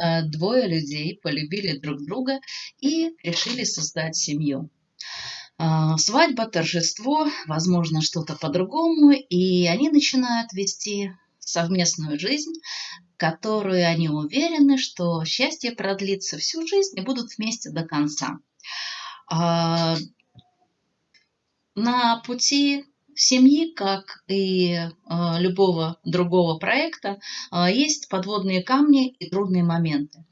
э, двое людей полюбили друг друга и решили создать семью. А, свадьба, торжество, возможно, что-то по-другому, и они начинают вести совместную жизнь, которую они уверены, что счастье продлится всю жизнь и будут вместе до конца. А, на пути семьи, как и а, любого другого проекта, есть подводные камни и трудные моменты.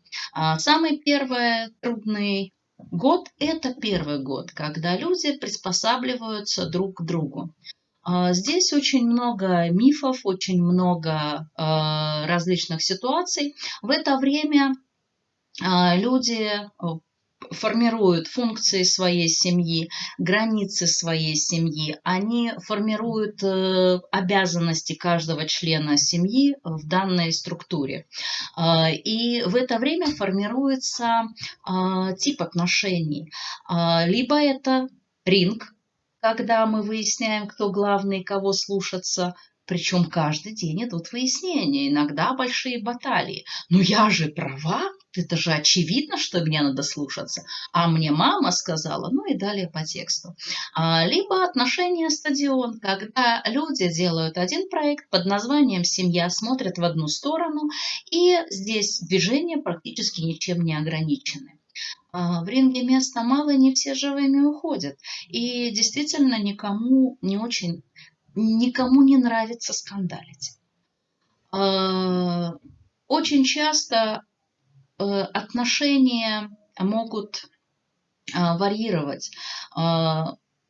Самый первый трудный Год – это первый год, когда люди приспосабливаются друг к другу. А, здесь очень много мифов, очень много а, различных ситуаций. В это время а, люди формируют функции своей семьи, границы своей семьи, они формируют э, обязанности каждого члена семьи в данной структуре. Э, и в это время формируется э, тип отношений. Либо это ринг, когда мы выясняем, кто главный, кого слушаться, причем каждый день идут выяснения, иногда большие баталии. Ну я же права, это же очевидно, что мне надо слушаться. А мне мама сказала, ну и далее по тексту. А, либо отношения стадион, когда люди делают один проект под названием «Семья», смотрят в одну сторону, и здесь движения практически ничем не ограничены. А, в ринге места мало, не все живыми уходят. И действительно никому не очень никому не нравится скандалить. А, очень часто отношения могут а, варьировать.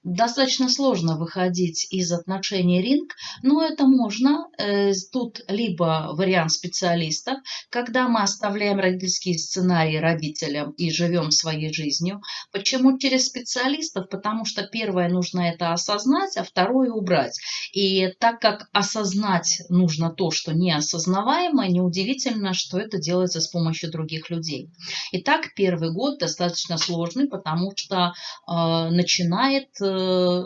Достаточно сложно выходить из отношений ринг, но это можно. Э, тут либо вариант специалистов, когда мы оставляем родительские сценарии родителям и живем своей жизнью. Почему через специалистов? Потому что первое нужно это осознать, а второе убрать. И так как осознать нужно то, что неосознаваемо, неудивительно, что это делается с помощью других людей. Итак, первый год достаточно сложный, потому что э, начинает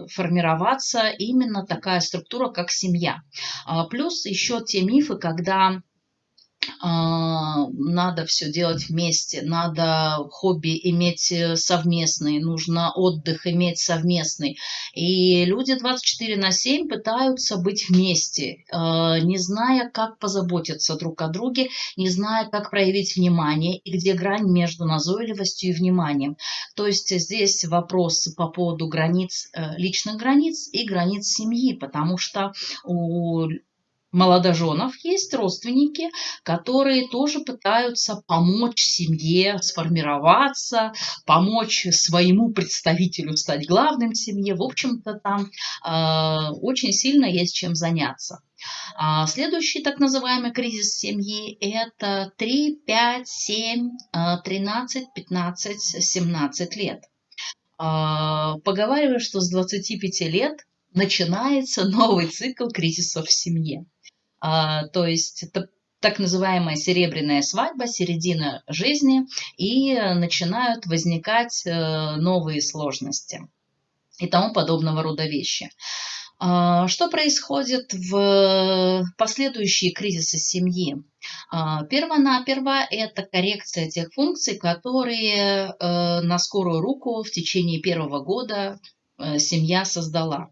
формироваться именно такая структура, как семья. А, плюс еще те мифы, когда надо все делать вместе, надо хобби иметь э, совместный, нужно отдых иметь совместный. И люди 24 на 7 пытаются быть вместе, а, не зная, как позаботиться друг о друге, не зная, как проявить внимание и где грань между назойливостью и вниманием. То есть здесь вопрос по поводу границ, э, личных границ и границ семьи, потому что у молодоженов есть родственники, которые тоже пытаются помочь семье сформироваться, помочь своему представителю стать главным в семье. В общем-то, там э, очень сильно есть чем заняться. А следующий так называемый кризис семьи – это 3, 5, 7, 13, 15, 17 лет. Э, поговариваю, что с 25 лет начинается новый цикл кризисов в семье. А, то есть так называемая серебряная свадьба, середина жизни, и начинают возникать э, новые сложности и тому подобного рода вещи. А, что происходит в последующие кризисы семьи? А, Первонаперво это коррекция тех функций, которые э, на скорую руку в течение первого года э, семья создала.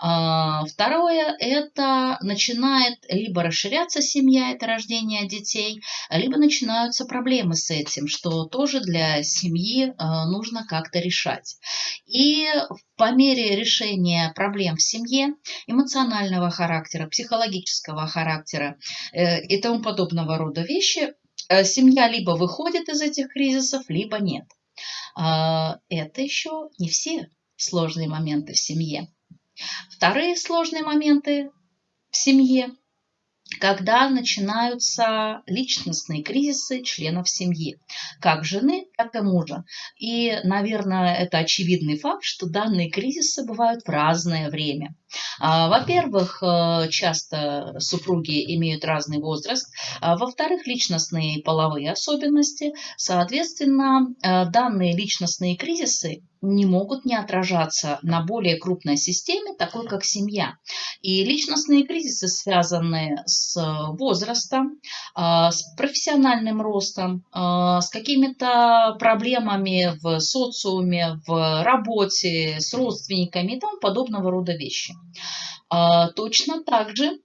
А, второе – это начинает либо расширяться семья, это рождение детей, либо начинаются проблемы с этим, что тоже для семьи а, нужно как-то решать. И по мере решения проблем в семье, эмоционального характера, психологического характера э, и тому подобного рода вещи, э, семья либо выходит из этих кризисов, либо нет. А, это еще не все сложные моменты в семье. Вторые сложные моменты в семье, когда начинаются личностные кризисы членов семьи, как жены, так и мужа. И, наверное, это очевидный факт, что данные кризисы бывают в разное время – во-первых, э, часто супруги имеют разный возраст. А, во-вторых, личностные и половые особенности. Соответственно, э, данные личностные кризисы не могут не отражаться на более крупной системе, такой как семья. И личностные кризисы связаны с возрастом, а, с профессиональным ростом, с какими-то проблемами в социуме, в работе, с родственниками и тому подобного рода вещи. А, точно так же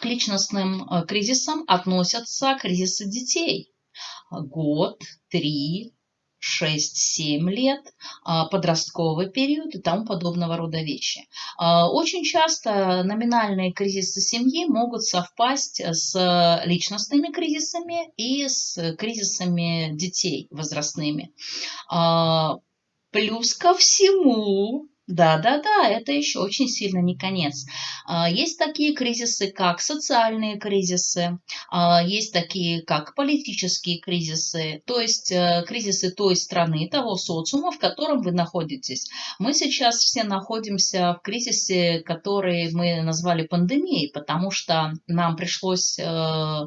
к личностным э, кризисам относятся кризисы детей. Год, три, 6-7 лет, а, подростковый период и тому подобного рода вещи. А, очень часто номинальные кризисы семьи могут совпасть с личностными кризисами и с кризисами детей возрастными. Плюс ко всему, да-да-да, это еще очень сильно не конец. А, есть такие кризисы, как социальные кризисы, а, есть такие, как политические кризисы, то есть э, кризисы той страны, того социума, в котором вы находитесь. Мы сейчас все находимся в кризисе, который мы назвали пандемией, потому что нам пришлось э,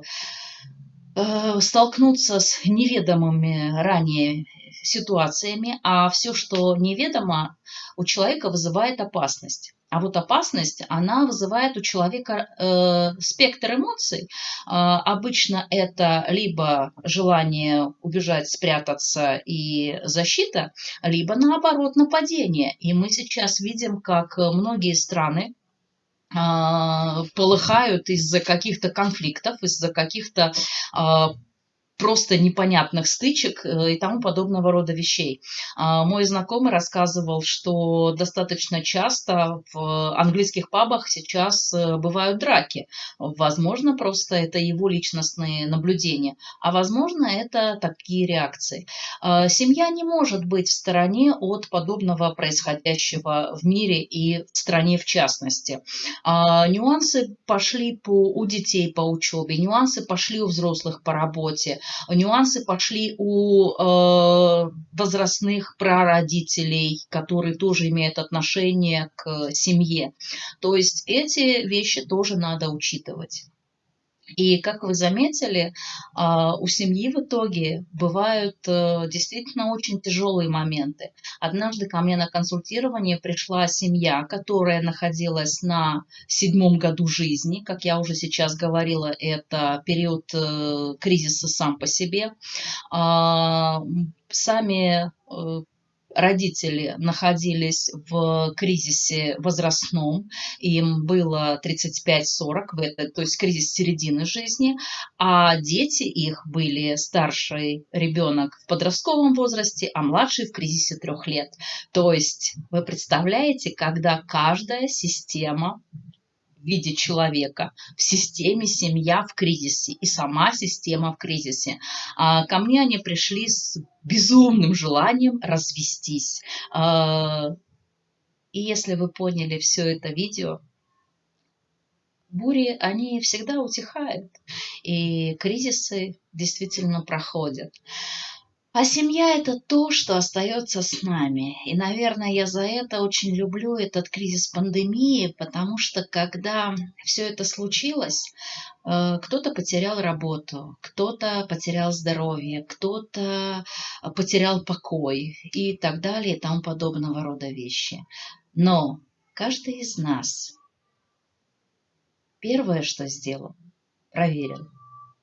э, столкнуться с неведомыми ранее ситуациями, а все, что неведомо, у человека вызывает опасность. А вот опасность, она вызывает у человека э, спектр эмоций. Э, обычно это либо желание убежать, спрятаться и защита, либо наоборот нападение. И мы сейчас видим, как многие страны э, полыхают из-за каких-то конфликтов, из-за каких-то э, просто непонятных стычек э, и тому подобного рода вещей. А, мой знакомый рассказывал, что достаточно часто в английских пабах сейчас э, бывают драки. Возможно, просто это его личностные наблюдения, а возможно, это такие реакции. А, семья не может быть в стороне от подобного происходящего в мире и в стране в частности. А, нюансы пошли по, у детей по учебе, нюансы пошли у взрослых по работе, Нюансы пошли у э, возрастных прародителей, которые тоже имеют отношение к семье. То есть эти вещи тоже надо учитывать. И, как вы заметили, а, у семьи в итоге бывают э, действительно очень тяжелые моменты. Однажды ко мне на консультирование пришла семья, которая находилась на седьмом году жизни. Как я уже сейчас говорила, это период э, кризиса сам по себе. А, сами э, родители находились в кризисе возрастном, им было 35-40, то есть кризис середины жизни, а дети их были старший ребенок в подростковом возрасте, а младший в кризисе трех лет. То есть вы представляете, когда каждая система виде человека, в системе семья в кризисе и сама система в кризисе. А, ко мне они пришли с безумным желанием развестись. А, и если вы поняли все это видео, бури, они всегда утихают, и кризисы действительно проходят. А семья – это то, что остается с нами. И, наверное, я за это очень люблю этот кризис пандемии, потому что когда все это случилось, э, кто-то потерял работу, кто-то потерял здоровье, кто-то потерял покой и так далее и тому подобного рода вещи. Но каждый из нас первое, что сделал, проверил,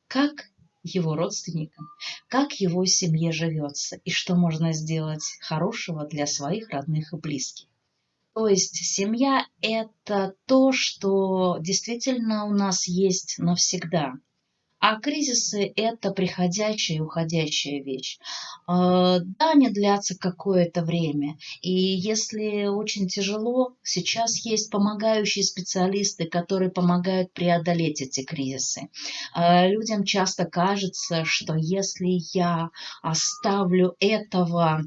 как его родственникам, как его семье живется и что можно сделать хорошего для своих родных и близких. То есть семья – это то, что действительно у нас есть навсегда – а кризисы – это приходящая и уходящая вещь. А, да, они длятся какое-то время. И если очень тяжело, сейчас есть помогающие специалисты, которые помогают преодолеть эти кризисы. А, людям часто кажется, что если я оставлю этого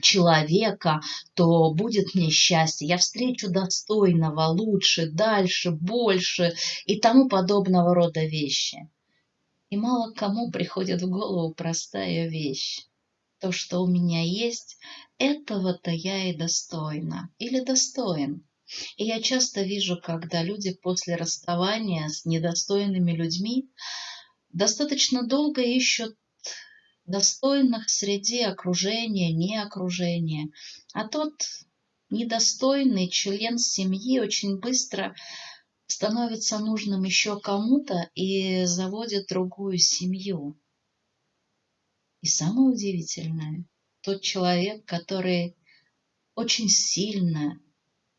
человека, то будет мне счастье. Я встречу достойного, лучше, дальше, больше и тому подобного рода вещи. И мало кому приходит в голову простая вещь. То, что у меня есть, этого-то я и достойна или достоин. И я часто вижу, когда люди после расставания с недостойными людьми достаточно долго ищут достойных среди окружения, не окружения. А тот недостойный член семьи очень быстро становится нужным еще кому-то и заводит другую семью. И самое удивительное, тот человек, который очень сильно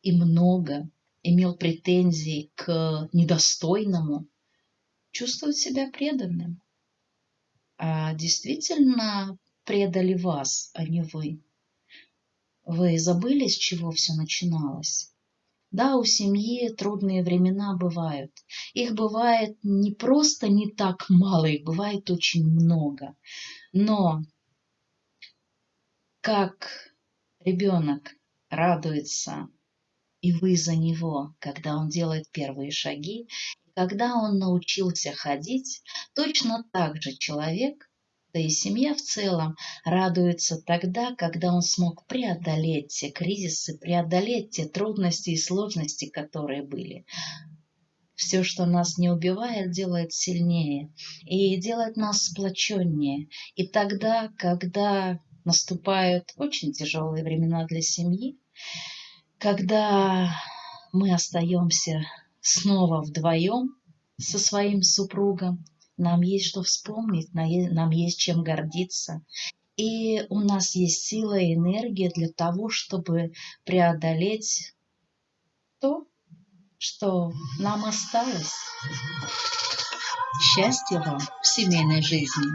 и много имел претензий к недостойному, чувствует себя преданным. А действительно предали вас, а не вы. Вы забыли, с чего все начиналось? Да, у семьи трудные времена бывают. Их бывает не просто не так мало, их бывает очень много. Но как ребенок радуется, и вы за него, когда он делает первые шаги, когда он научился ходить, точно так же человек да и семья в целом радуется тогда, когда он смог преодолеть те кризисы, преодолеть те трудности и сложности, которые были. Все, что нас не убивает, делает сильнее и делает нас сплоченнее. И тогда, когда наступают очень тяжелые времена для семьи, когда мы остаемся снова вдвоем со своим супругом, нам есть что вспомнить, нам есть чем гордиться. И у нас есть сила и энергия для того, чтобы преодолеть то, что нам осталось. Счастья вам в семейной жизни!